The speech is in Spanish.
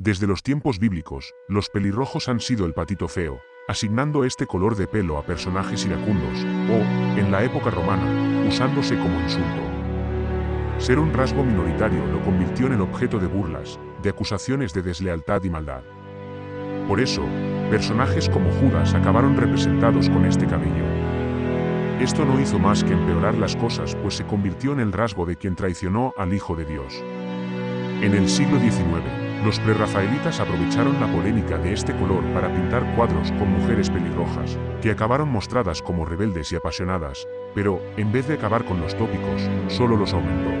Desde los tiempos bíblicos, los pelirrojos han sido el patito feo, asignando este color de pelo a personajes iracundos, o, en la época romana, usándose como insulto. Ser un rasgo minoritario lo convirtió en el objeto de burlas, de acusaciones de deslealtad y maldad. Por eso, personajes como Judas acabaron representados con este cabello. Esto no hizo más que empeorar las cosas pues se convirtió en el rasgo de quien traicionó al Hijo de Dios. En el siglo XIX, los prerrafaelitas aprovecharon la polémica de este color para pintar cuadros con mujeres pelirrojas, que acabaron mostradas como rebeldes y apasionadas, pero, en vez de acabar con los tópicos, solo los aumentó.